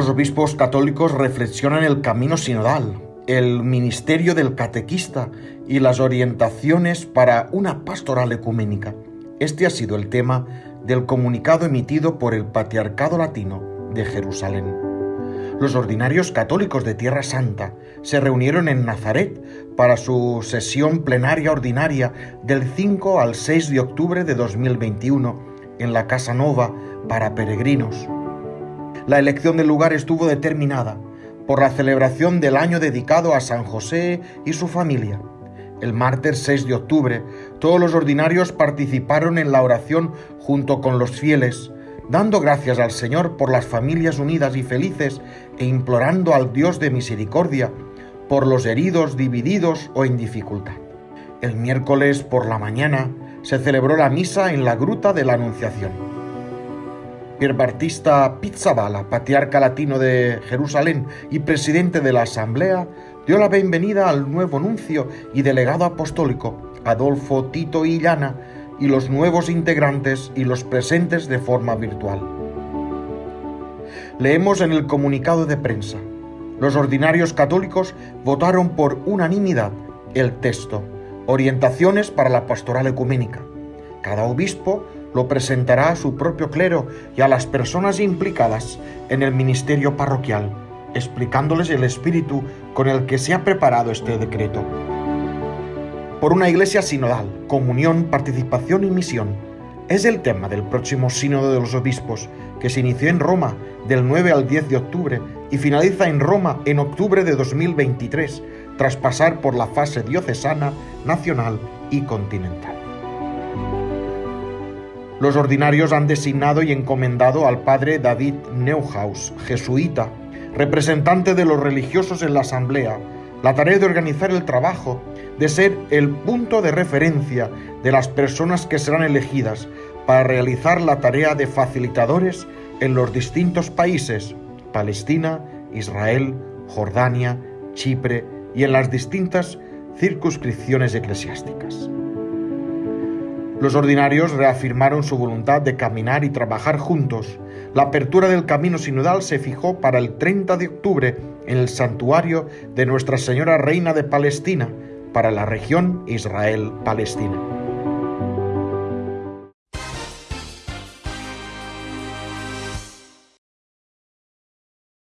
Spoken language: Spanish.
Los obispos católicos reflexionan el camino sinodal, el ministerio del catequista y las orientaciones para una pastoral ecuménica. Este ha sido el tema del comunicado emitido por el Patriarcado Latino de Jerusalén. Los ordinarios católicos de Tierra Santa se reunieron en Nazaret para su sesión plenaria ordinaria del 5 al 6 de octubre de 2021 en la Casa Nova para peregrinos. La elección del lugar estuvo determinada por la celebración del año dedicado a San José y su familia. El martes 6 de octubre, todos los ordinarios participaron en la oración junto con los fieles, dando gracias al Señor por las familias unidas y felices e implorando al Dios de misericordia por los heridos, divididos o en dificultad. El miércoles por la mañana se celebró la misa en la Gruta de la Anunciación. Pierbartista Pizzabala, patriarca latino de Jerusalén y presidente de la Asamblea, dio la bienvenida al nuevo nuncio y delegado apostólico, Adolfo Tito Illana, y los nuevos integrantes y los presentes de forma virtual. Leemos en el comunicado de prensa. Los ordinarios católicos votaron por unanimidad el texto, Orientaciones para la Pastoral Ecuménica. Cada obispo lo presentará a su propio clero y a las personas implicadas en el ministerio parroquial, explicándoles el espíritu con el que se ha preparado este decreto. Por una iglesia sinodal, comunión, participación y misión, es el tema del próximo Sínodo de los Obispos, que se inició en Roma del 9 al 10 de octubre y finaliza en Roma en octubre de 2023, tras pasar por la fase diocesana, nacional y continental. Los ordinarios han designado y encomendado al padre David Neuhaus, jesuita, representante de los religiosos en la asamblea, la tarea de organizar el trabajo, de ser el punto de referencia de las personas que serán elegidas para realizar la tarea de facilitadores en los distintos países, Palestina, Israel, Jordania, Chipre y en las distintas circunscripciones eclesiásticas. Los ordinarios reafirmaron su voluntad de caminar y trabajar juntos. La apertura del camino sinodal se fijó para el 30 de octubre en el santuario de Nuestra Señora Reina de Palestina para la región Israel-Palestina.